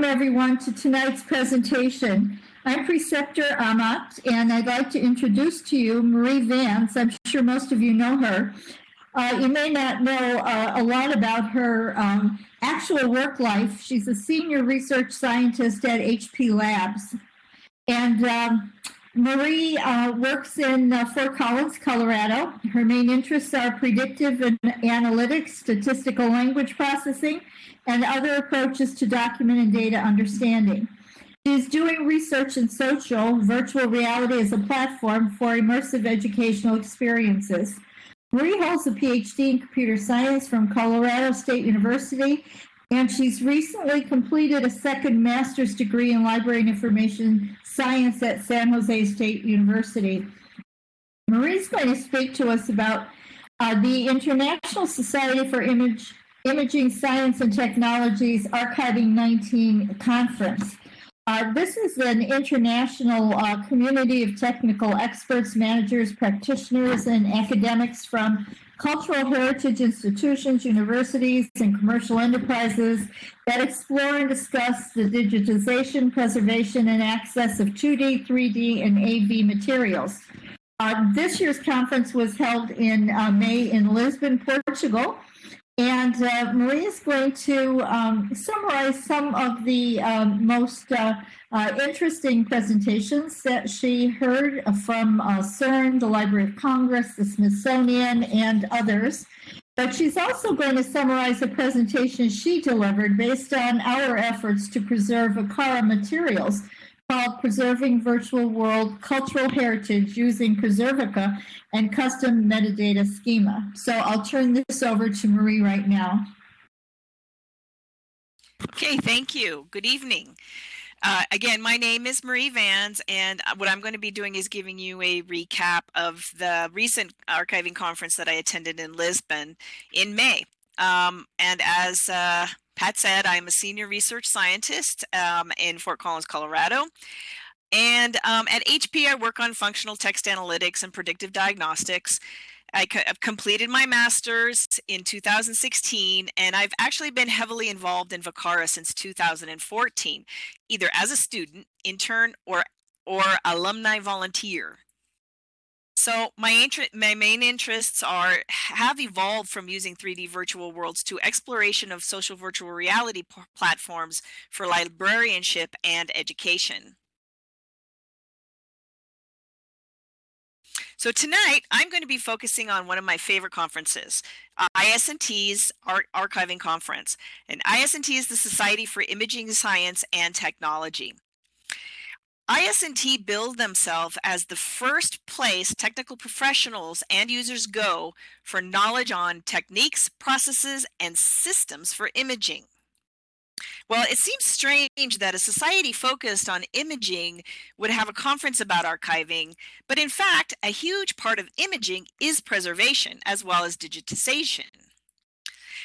welcome everyone to tonight's presentation. I'm Preceptor Amat, and I'd like to introduce to you Marie Vans. I'm sure most of you know her. Uh, you may not know uh, a lot about her um, actual work life. She's a senior research scientist at HP Labs. And um, Marie uh, works in uh, Fort Collins, Colorado. Her main interests are predictive and analytics, statistical language processing, and other approaches to document and data understanding. She's doing research in social, virtual reality as a platform for immersive educational experiences. Marie holds a PhD in computer science from Colorado State University, and she's recently completed a second master's degree in library and information science at San Jose State University. Marie's going to speak to us about uh, the International Society for Image, Imaging Science and Technologies Archiving 19 conference. Uh, this is an international uh, community of technical experts, managers, practitioners, and academics from cultural heritage institutions, universities, and commercial enterprises that explore and discuss the digitization, preservation, and access of 2D, 3D, and AV materials. Uh, this year's conference was held in uh, May in Lisbon, Portugal, and uh, Marie is going to um, summarize some of the um, most uh, uh, interesting presentations that she heard from uh, CERN, the Library of Congress, the Smithsonian, and others. But she's also going to summarize a presentation she delivered based on our efforts to preserve VCARA materials called Preserving Virtual World Cultural Heritage Using Preservica and Custom Metadata Schema. So I'll turn this over to Marie right now. Okay, thank you. Good evening. Uh, again, my name is Marie Vans, and what I'm going to be doing is giving you a recap of the recent archiving conference that I attended in Lisbon in May. Um, and as uh, Pat said, I'm a senior research scientist um, in Fort Collins, Colorado. And um, at HP, I work on functional text analytics and predictive diagnostics. I completed my master's in 2016, and I've actually been heavily involved in VCARA since 2014, either as a student, intern, or, or alumni volunteer. So my, my main interests are have evolved from using 3D virtual worlds to exploration of social virtual reality platforms for librarianship and education. So tonight, I'm going to be focusing on one of my favorite conferences, uh, IS&T's Ar Archiving Conference. And IS&T is the Society for Imaging Science and Technology. IS&T billed themselves as the first place technical professionals and users go for knowledge on techniques, processes, and systems for imaging. Well, it seems strange that a society focused on imaging would have a conference about archiving, but in fact, a huge part of imaging is preservation as well as digitization.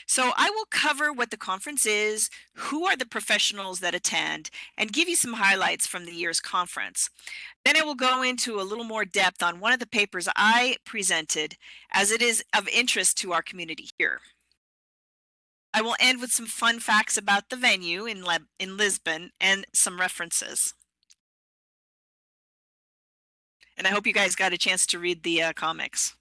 So I will cover what the conference is, who are the professionals that attend, and give you some highlights from the year's conference. Then I will go into a little more depth on one of the papers I presented as it is of interest to our community here. I will end with some fun facts about the venue in, Le in Lisbon and some references. And I hope you guys got a chance to read the uh, comics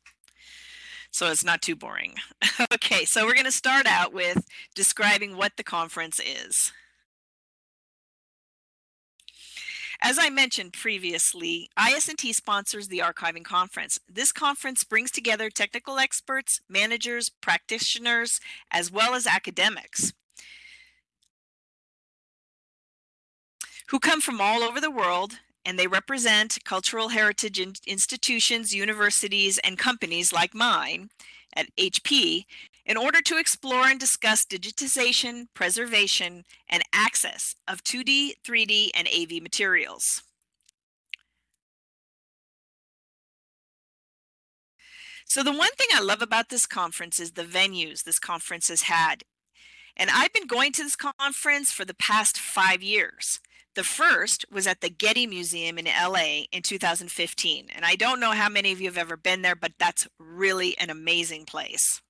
so it's not too boring. okay, so we're going to start out with describing what the conference is. As I mentioned previously, IS&T sponsors the Archiving Conference. This conference brings together technical experts, managers, practitioners, as well as academics who come from all over the world and they represent cultural heritage in institutions, universities, and companies like mine at HP in order to explore and discuss digitization, preservation, and access of 2D, 3D, and AV materials. So the one thing I love about this conference is the venues this conference has had. And I've been going to this conference for the past five years. The first was at the Getty Museum in LA in 2015. And I don't know how many of you have ever been there, but that's really an amazing place.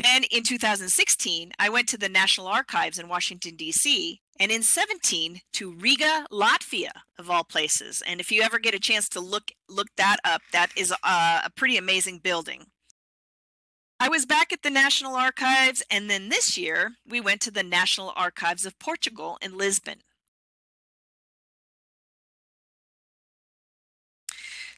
Then in 2016, I went to the National Archives in Washington, D.C., and in 17 to Riga, Latvia, of all places. And if you ever get a chance to look look that up, that is a, a pretty amazing building. I was back at the National Archives, and then this year we went to the National Archives of Portugal in Lisbon.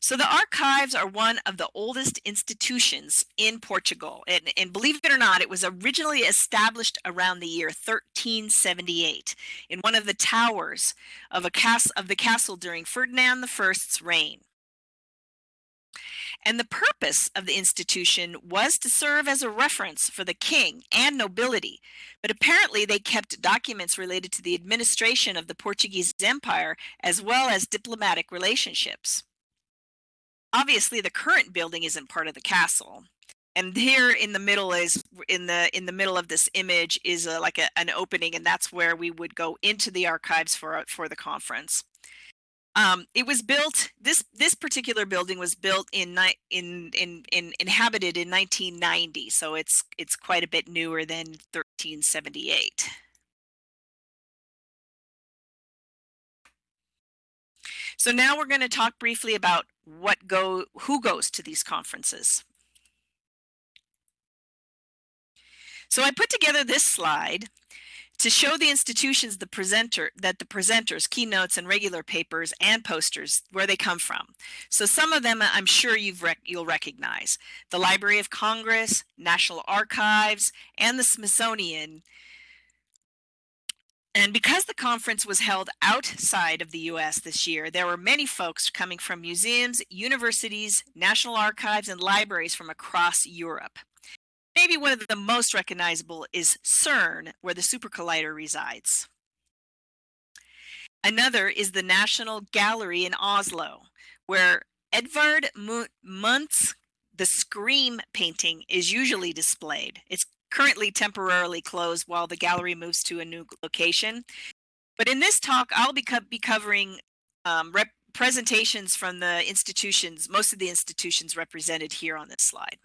So the archives are one of the oldest institutions in Portugal. And, and, believe it or not, it was originally established around the year 1378 in one of the towers of, a cas- of the castle during Ferdinand I's reign. And the purpose of the institution was to serve as a reference for the king and nobility. But apparently, they kept documents related to the administration of the Portuguese Empire as well as diplomatic relationships obviously the current building isn't part of the castle and here in the middle is in the in the middle of this image is a, like a, an opening and that's where we would go into the archives for for the conference. Um, it was built this this particular building was built in in in, in inhabited in 1990 so it's it's quite a bit newer than 1378 So now we're going to talk briefly about what go who goes to these conferences. So I put together this slide to show the institutions the presenter that the presenters keynotes and regular papers and posters where they come from so some of them uh, i'm sure you've rec you'll recognize the library of congress national archives and the smithsonian and because the conference was held outside of the US this year, there were many folks coming from museums, universities, national archives, and libraries from across Europe. Maybe one of the most recognizable is CERN, where the Super Collider resides. Another is the National Gallery in Oslo, where Edvard Munch's The Scream painting is usually displayed. It's currently temporarily closed while the gallery moves to a new location. But in this talk, I'll be, co be covering um, presentations from the institutions, most of the institutions represented here on this slide.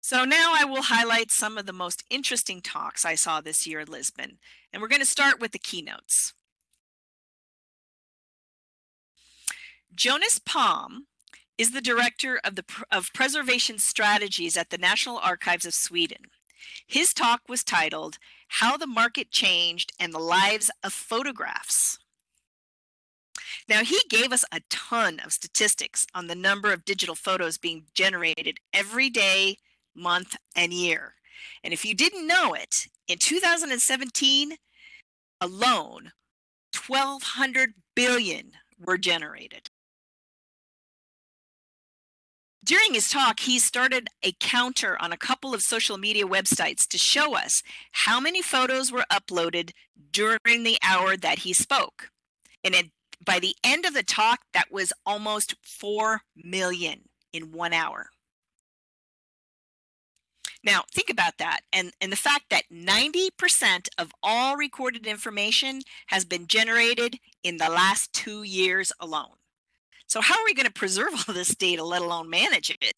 So now I will highlight some of the most interesting talks I saw this year in Lisbon. And we're going to start with the keynotes. Jonas Palm is the director of the of preservation strategies at the National Archives of Sweden. His talk was titled How the Market Changed and the Lives of Photographs. Now, he gave us a ton of statistics on the number of digital photos being generated every day, month, and year. And if you didn't know it, in 2017 alone, 1,200 billion were generated. During his talk, he started a counter on a couple of social media websites to show us how many photos were uploaded during the hour that he spoke. And it, by the end of the talk, that was almost 4 million in one hour. Now, think about that and, and the fact that 90% of all recorded information has been generated in the last two years alone. So how are we going to preserve all this data, let alone manage it?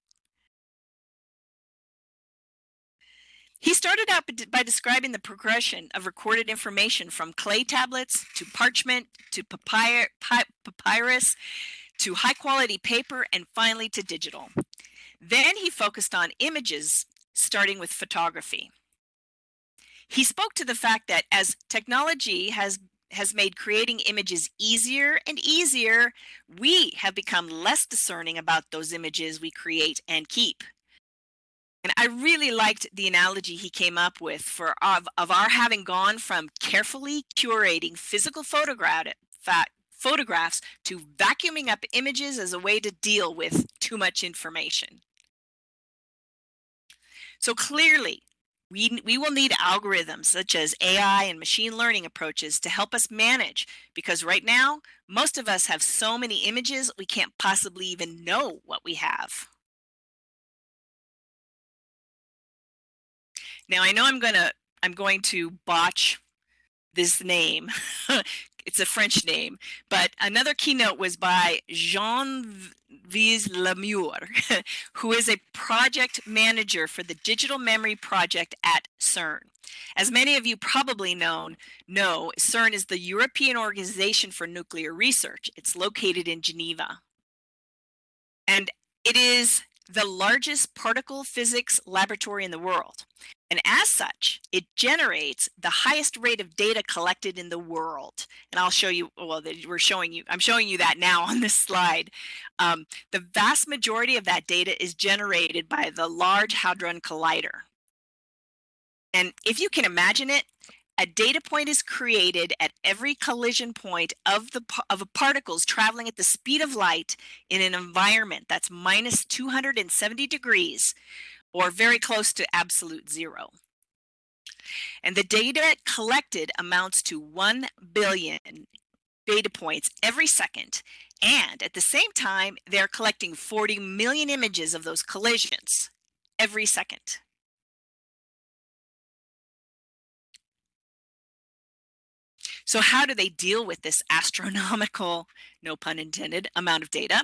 He started out by describing the progression of recorded information from clay tablets to parchment to papyrus to high quality paper and finally to digital. Then he focused on images, starting with photography. He spoke to the fact that as technology has has made creating images easier and easier, we have become less discerning about those images we create and keep. And I really liked the analogy he came up with for of, of our having gone from carefully curating physical photograph, photographs to vacuuming up images as a way to deal with too much information. So clearly, we, we will need algorithms such as AI and machine learning approaches to help us manage because right now, most of us have so many images we can't possibly even know what we have. Now I know I'm gonna I'm going to botch this name. it's a French name, but another keynote was by Jean Yves Le Meur, who is a project manager for the Digital Memory Project at CERN. As many of you probably know, know, CERN is the European Organization for Nuclear Research. It's located in Geneva. And it is the largest particle physics laboratory in the world. And as such, it generates the highest rate of data collected in the world. And I'll show you, well, we're showing you, I'm showing you that now on this slide. Um, the vast majority of that data is generated by the Large Hadron Collider. And if you can imagine it, a data point is created at every collision point of the of particles traveling at the speed of light in an environment that's minus 270 degrees or very close to absolute zero. And the data collected amounts to 1 billion data points every second. And at the same time, they're collecting 40 million images of those collisions every second. So how do they deal with this astronomical, no pun intended, amount of data?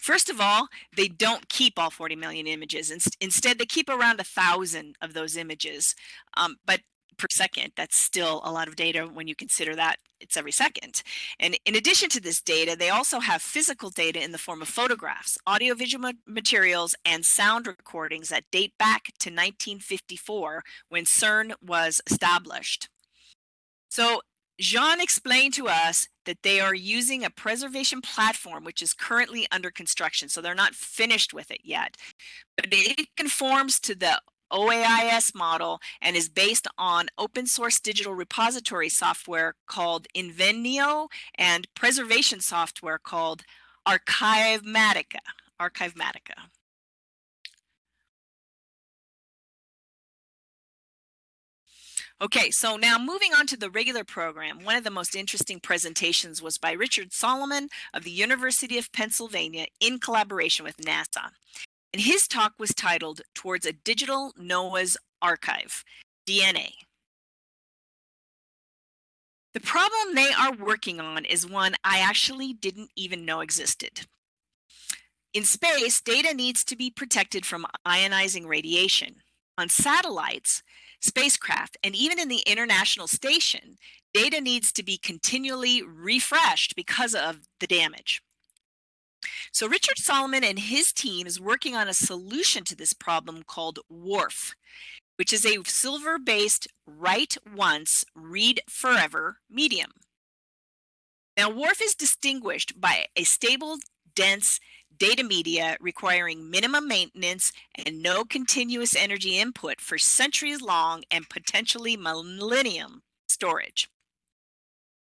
First of all, they don't keep all 40 million images. Instead, they keep around a thousand of those images. Um, but per second, that's still a lot of data when you consider that it's every second. And in addition to this data, they also have physical data in the form of photographs, audiovisual materials, and sound recordings that date back to 1954 when CERN was established. So Jean explained to us that they are using a preservation platform which is currently under construction. So they're not finished with it yet, but it conforms to the OAIS model and is based on open source digital repository software called Invenio and preservation software called Archivematica. Archivematica. Okay, so now moving on to the regular program, one of the most interesting presentations was by Richard Solomon of the University of Pennsylvania in collaboration with NASA. And his talk was titled Towards a Digital Noah's Archive, DNA. The problem they are working on is one I actually didn't even know existed. In space, data needs to be protected from ionizing radiation. On satellites, spacecraft, and even in the International Station, data needs to be continually refreshed because of the damage. So Richard Solomon and his team is working on a solution to this problem called WRF, which is a silver-based write once, read forever medium. Now WRF is distinguished by a stable, dense, data media requiring minimum maintenance and no continuous energy input for centuries long and potentially millennium storage.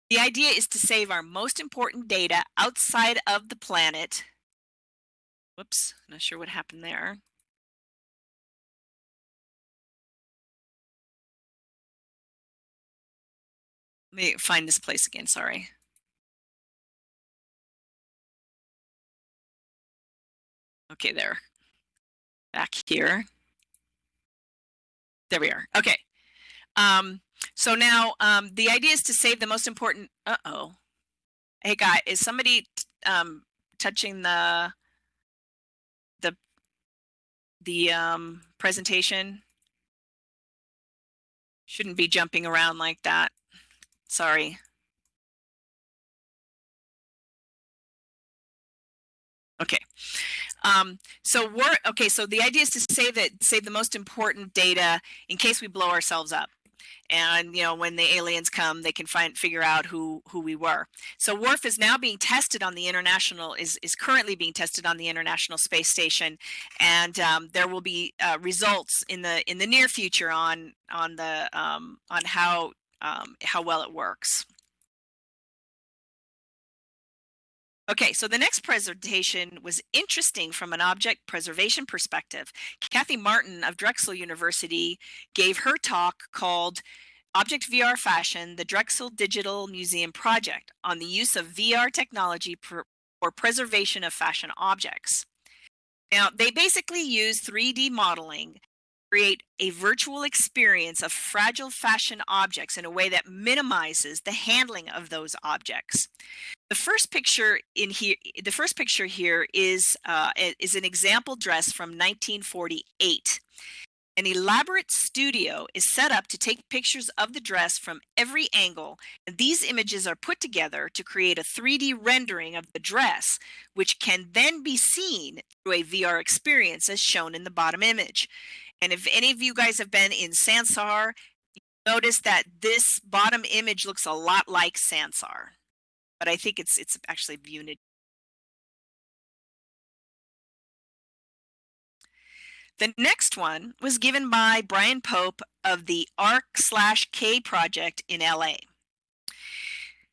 The idea is to save our most important data outside of the planet. Whoops, not sure what happened there. Let me find this place again, sorry. Okay, there. Back here. There we are. Okay. Um, so now um, the idea is to save the most important. Uh oh. Hey, guy, is somebody um, touching the the the um, presentation? Shouldn't be jumping around like that. Sorry. Okay. Um, so we're okay. So the idea is to save that, save the most important data in case we blow ourselves up. And you know, when the aliens come, they can find figure out who who we were. So WRF is now being tested on the international is is currently being tested on the International Space Station, and um, there will be uh, results in the in the near future on on the um, on how um, how well it works. Okay, so the next presentation was interesting from an object preservation perspective. Kathi Martin of Drexel University gave her talk called Object VR Fashion, the Drexel Digital Museum Project on the use of VR technology for preservation of fashion objects. Now, they basically use 3D modeling to create a virtual experience of fragile fashion objects in a way that minimizes the handling of those objects. The first picture in here, the first picture here is uh, is an example dress from 1948. An elaborate studio is set up to take pictures of the dress from every angle, and these images are put together to create a 3D rendering of the dress, which can then be seen through a VR experience as shown in the bottom image. And if any of you guys have been in Sansar, notice that this bottom image looks a lot like Sansar but I think it's it's actually Unity. The next one was given by Brian Pope of the ARC slash K project in LA.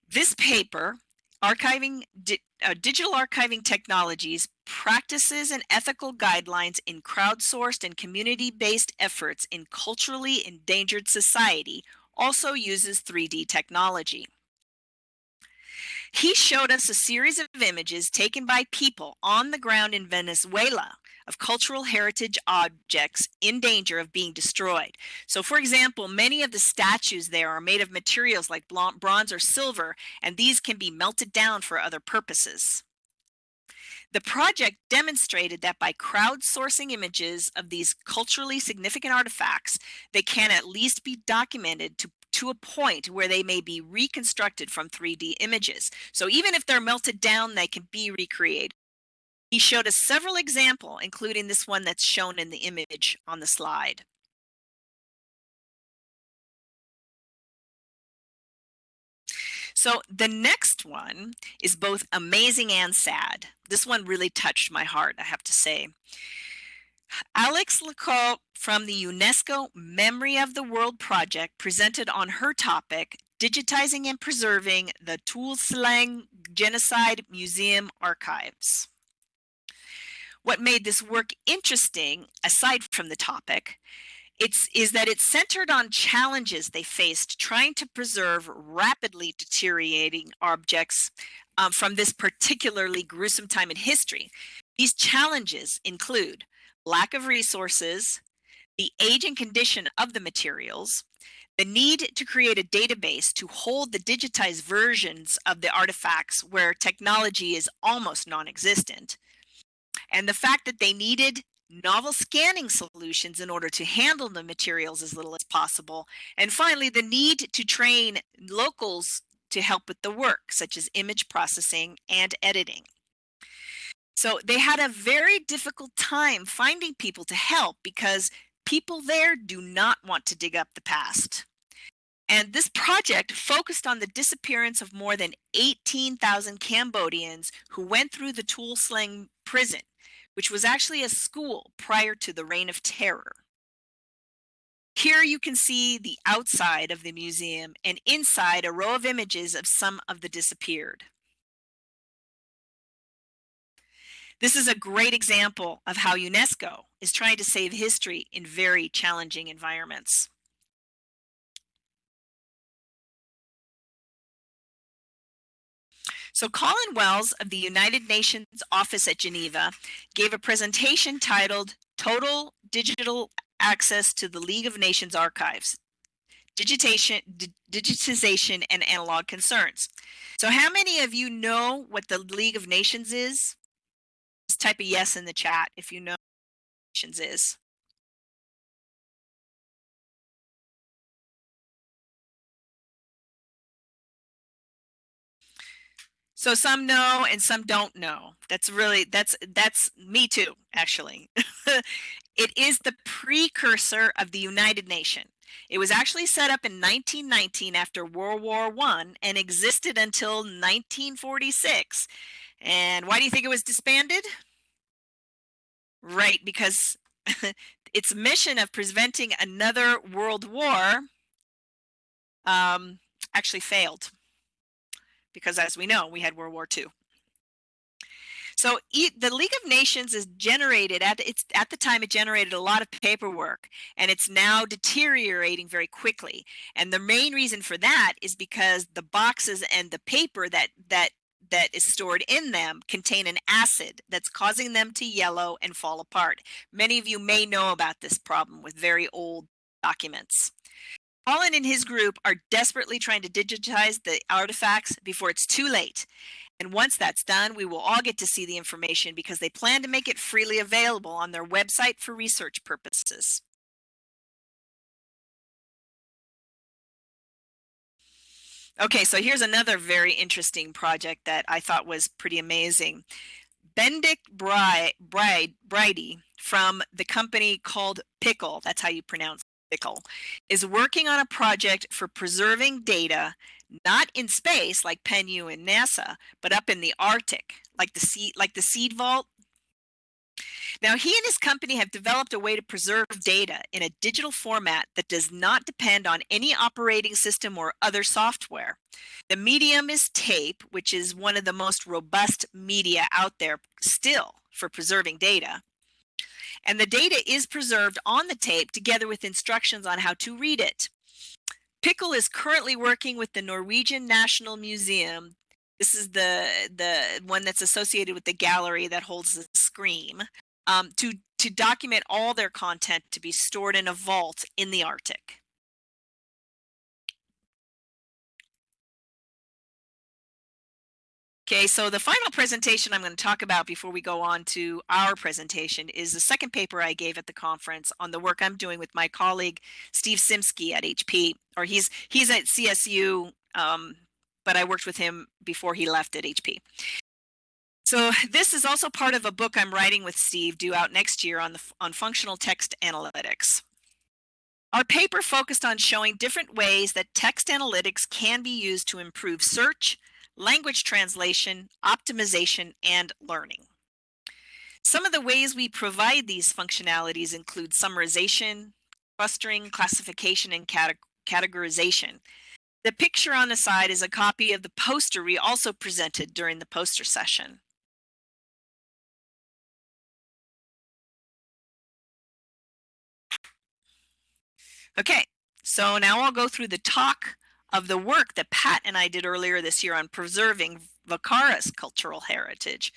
This paper, Archiving Di uh, Digital Archiving Technologies, Practices and Ethical Guidelines in Crowdsourced and Community-Based Efforts in Culturally Endangered Society, also uses 3D technology. He showed us a series of images taken by people on the ground in Venezuela of cultural heritage objects in danger of being destroyed. So for example, many of the statues there are made of materials like bronze or silver, and these can be melted down for other purposes. The project demonstrated that by crowdsourcing images of these culturally significant artifacts, they can at least be documented to to a point where they may be reconstructed from 3D images. So even if they're melted down, they can be recreated. He showed us several examples, including this one that's shown in the image on the slide. So the next one is both amazing and sad. This one really touched my heart, I have to say. Alex Lecoq from the UNESCO Memory of the World project presented on her topic, Digitizing and Preserving the Tuol Sleng Genocide Museum Archives. What made this work interesting, aside from the topic, it's, is that it's centered on challenges they faced trying to preserve rapidly deteriorating objects um, from this particularly gruesome time in history. These challenges include lack of resources, the age and condition of the materials, the need to create a database to hold the digitized versions of the artifacts where technology is almost non-existent, and the fact that they needed novel scanning solutions in order to handle the materials as little as possible, and finally the need to train locals to help with the work, such as image processing and editing. So they had a very difficult time finding people to help because people there do not want to dig up the past. And this project focused on the disappearance of more than 18,000 Cambodians who went through the Tuol Sleng prison, which was actually a school prior to the Reign of Terror. Here you can see the outside of the museum and inside a row of images of some of the disappeared. This is a great example of how UNESCO is trying to save history in very challenging environments. So Colin Wells of the United Nations office at Geneva gave a presentation titled Total Digital Access to the League of Nations Archives, Digitation, Digitization and Analog Concerns. So how many of you know what the League of Nations is? Type a yes in the chat if you know what is. So some know and some don't know. That's really that's that's me too, actually. it is the precursor of the United Nations. It was actually set up in 1919 after World War One and existed until 1946. And why do you think it was disbanded? Right, because its mission of preventing another world war um, actually failed. Because as we know, we had World War II. So the League of Nations is generated at it's at the time it generated a lot of paperwork and it's now deteriorating very quickly. And the main reason for that is because the boxes and the paper that that that is stored in them contain an acid that's causing them to yellow and fall apart. Many of you may know about this problem with very old documents. Colin and his group are desperately trying to digitize the artifacts before it's too late. And once that's done, we will all get to see the information because they plan to make it freely available on their website for research purposes. Okay, so here's another very interesting project that I thought was pretty amazing. Benedict Bride, Bride, Bridey from the company called Piql, that's how you pronounce Piql, is working on a project for preserving data not in space like PenU and NASA, but up in the Arctic, like the like the seed vault. Now, he and his company have developed a way to preserve data in a digital format that does not depend on any operating system or other software. The medium is tape, which is one of the most robust media out there still for preserving data. And the data is preserved on the tape together with instructions on how to read it. Piql is currently working with the Norwegian National Museum. This is the the one that's associated with the gallery that holds the scream um, to to document all their content to be stored in a vault in the Arctic. Okay, so the final presentation I'm going to talk about before we go on to our presentation is the second paper I gave at the conference on the work I'm doing with my colleague Steve Simske at HP, or he's he's at CSU, um, but I worked with him before he left at HP. So this is also part of a book I'm writing with Steve due out next year on the on functional text analytics. Our paper focused on showing different ways that text analytics can be used to improve search, language translation, optimization, and learning. Some of the ways we provide these functionalities include summarization, clustering, classification, and categorization. The picture on the side is a copy of the poster we also presented during the poster session. Okay, so now I'll go through the talk of the work that Pat and I did earlier this year on preserving VCARA's cultural heritage.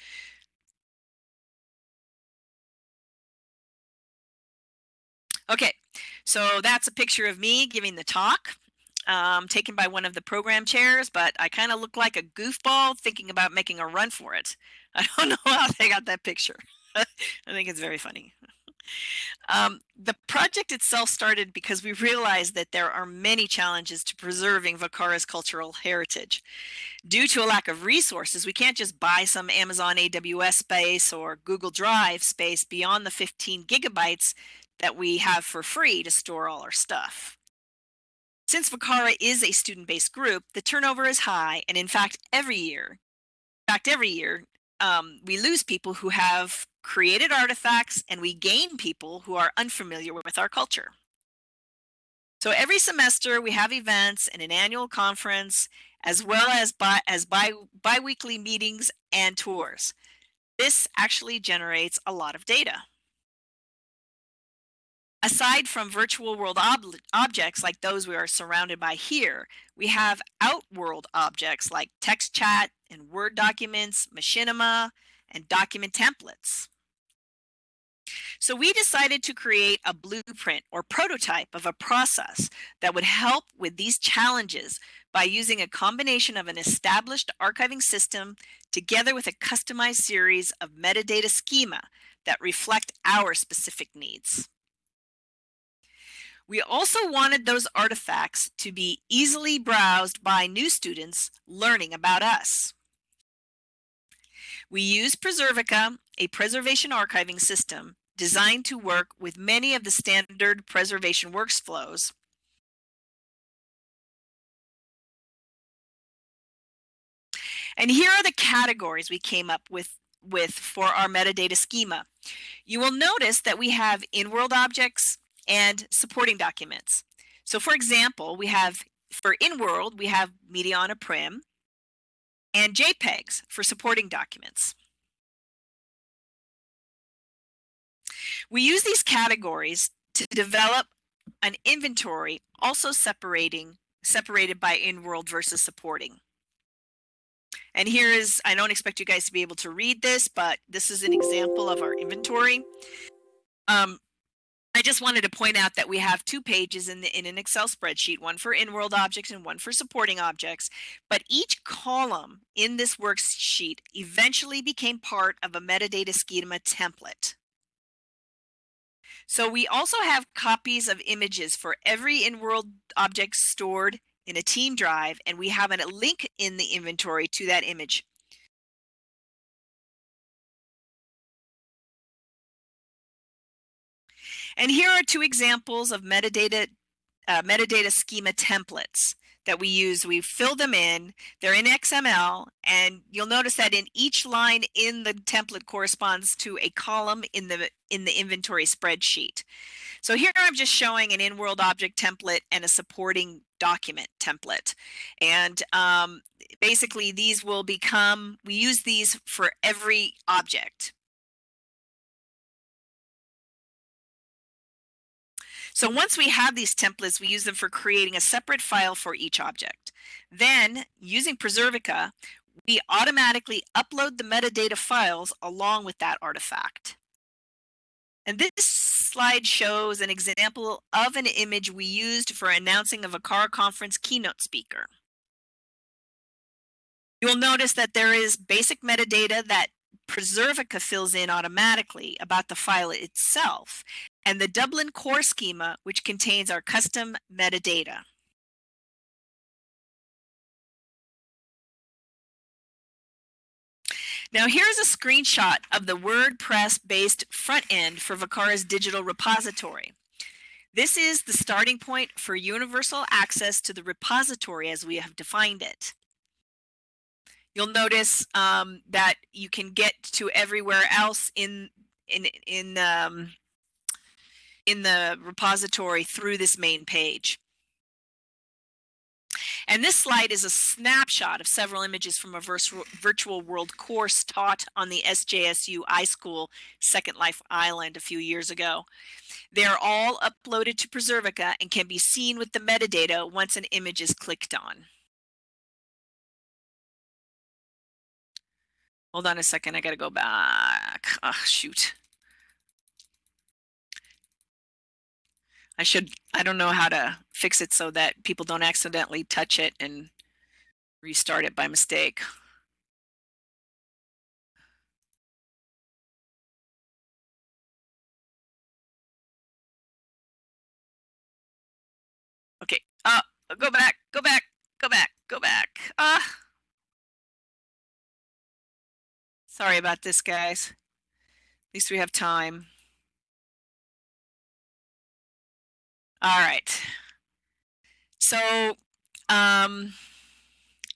Okay, so that's a picture of me giving the talk, um, taken by one of the program chairs, but I kind of look like a goofball thinking about making a run for it. I don't know how they got that picture. I think it's very funny. Um, the project itself started because we realized that there are many challenges to preserving VCARA's cultural heritage. Due to a lack of resources, we can't just buy some Amazon AWS space or Google Drive space beyond the 15 gigabytes that we have for free to store all our stuff. Since VCARA is a student-based group, the turnover is high, and in fact, every year, in fact, every year, um, we lose people who have created artifacts and we gain people who are unfamiliar with our culture. So every semester we have events and an annual conference as well as bi as bi biweekly meetings and tours. This actually generates a lot of data. Aside from virtual world ob objects like those we are surrounded by here, we have outworld objects like text chat and Word documents, machinima, and document templates. So we decided to create a blueprint or prototype of a process that would help with these challenges by using a combination of an established archiving system together with a customized series of metadata schema that reflect our specific needs. We also wanted those artifacts to be easily browsed by new students learning about us. We use Preservica, a preservation archiving system, designed to work with many of the standard preservation workflows. And here are the categories we came up with, with for our metadata schema. You will notice that we have in-world objects and supporting documents. So for example, we have for in-world, we have media on a prim and JPEGs for supporting documents. We use these categories to develop an inventory also separating separated by in-world versus supporting. And here is, I don't expect you guys to be able to read this, but this is an example of our inventory. Um, I just wanted to point out that we have two pages in, the, in an Excel spreadsheet, one for in-world objects and one for supporting objects. But each column in this worksheet eventually became part of a metadata schema template. So we also have copies of images for every in-world object stored in a team drive, and we have a link in the inventory to that image. And here are two examples of metadata, uh, metadata schema templates that we use. We fill them in, they're in XML, and you'll notice that in each line in the template corresponds to a column in the, in the inventory spreadsheet. So here I'm just showing an in-world object template and a supporting document template. And um, basically these will become, we use these for every object. So once we have these templates, we use them for creating a separate file for each object. Then using Preservica, we automatically upload the metadata files along with that artifact. And this slide shows an example of an image we used for announcing of a CAR conference keynote speaker. You'll notice that there is basic metadata that Preservica fills in automatically about the file itself, and the Dublin core schema, which contains our custom metadata. Now here's a screenshot of the WordPress-based front end for VCARA's digital repository. This is the starting point for universal access to the repository as we have defined it. You'll notice um, that you can get to everywhere else in in in um, in the repository through this main page. And this slide is a snapshot of several images from a virtual world course taught on the SJSU iSchool Second Life Island a few years ago. They are all uploaded to Preservica and can be seen with the metadata once an image is clicked on. Hold on a second, I gotta go back. Oh, shoot. I should, I don't know how to fix it so that people don't accidentally touch it and restart it by mistake. Okay, uh, go back, go back, go back, go back. Ah. Uh. Sorry about this, guys. At least we have time. All right. So, um,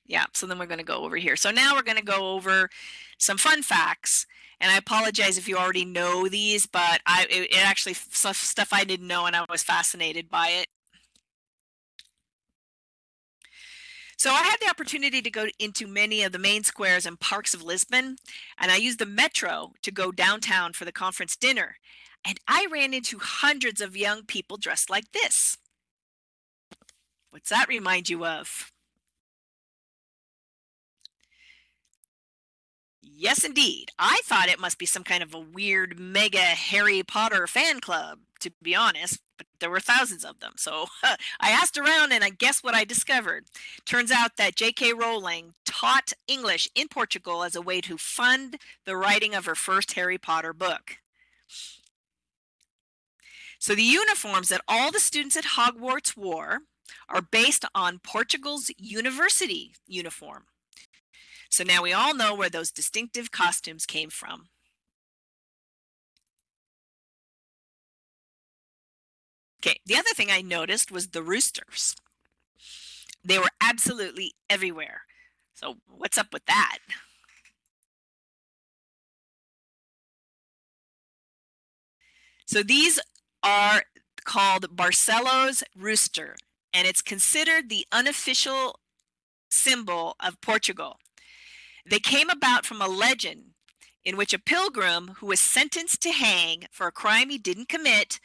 yeah, so then we're going to go over here. So now we're going to go over some fun facts. And I apologize if you already know these, but I it, it actually stuff I didn't know and I was fascinated by it. So I had the opportunity to go into many of the main squares and parks of Lisbon, and I used the metro to go downtown for the conference dinner. And I ran into hundreds of young people dressed like this. What's that remind you of? Yes, indeed. I thought it must be some kind of a weird mega Harry Potter fan club, to be honest, but there were thousands of them. So I asked around and I guess what I discovered. Turns out that J.K. Rowling taught English in Portugal as a way to fund the writing of her first Harry Potter book. So the uniforms that all the students at Hogwarts wore are based on Portugal's university uniform. So now we all know where those distinctive costumes came from. Okay, the other thing I noticed was the roosters. They were absolutely everywhere. So what's up with that? So these are called Barcelos rooster, and it's considered the unofficial symbol of Portugal. They came about from a legend in which a pilgrim who was sentenced to hang for a crime he didn't commit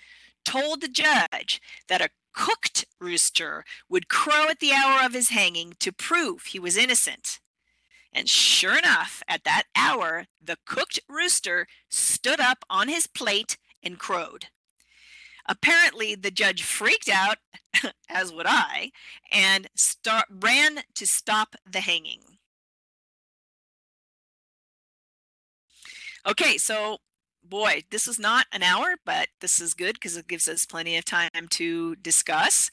told the judge that a cooked rooster would crow at the hour of his hanging to prove he was innocent. And sure enough, at that hour, the cooked rooster stood up on his plate and crowed. Apparently, the judge freaked out, as would I, and start, ran to stop the hanging. Okay, so boy, this is not an hour, but this is good because it gives us plenty of time to discuss.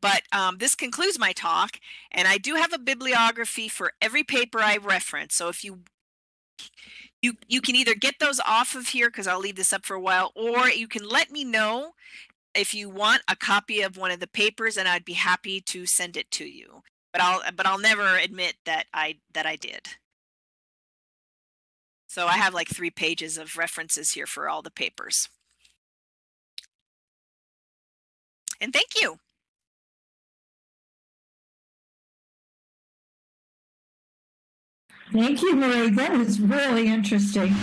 But um, this concludes my talk, and I do have a bibliography for every paper I reference. So if you you you can either get those off of here because I'll leave this up for a while, or you can let me know if you want a copy of one of the papers, and I'd be happy to send it to you. But I'll but I'll never admit that I that I did. So I have like three pages of references here for all the papers. And thank you. Thank you, Marie. That was really interesting.